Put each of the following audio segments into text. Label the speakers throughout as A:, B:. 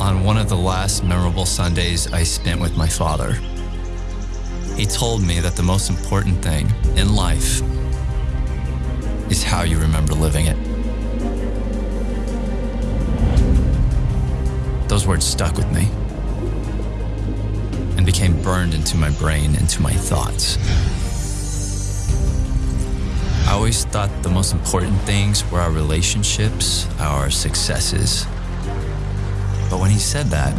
A: on one of the last memorable Sundays I spent with my father. He told me that the most important thing in life is how you remember living it. Those words stuck with me and became burned into my brain, into my thoughts. I always thought the most important things were our relationships, our successes. But when he said that,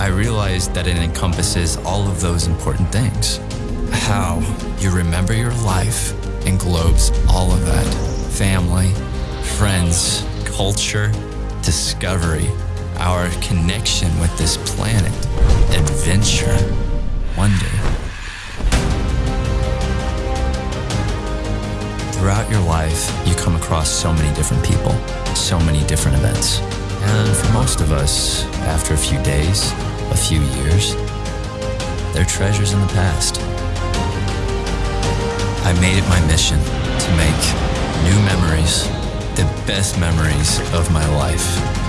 A: I realized that it encompasses all of those important things. How you remember your life englobes all of that family, friends, culture, discovery, our connection with this planet, adventure, wonder. Throughout your life, you come across so many different people, so many different events. Most of us, after a few days, a few years, they're treasures in the past. I made it my mission to make new memories, the best memories of my life.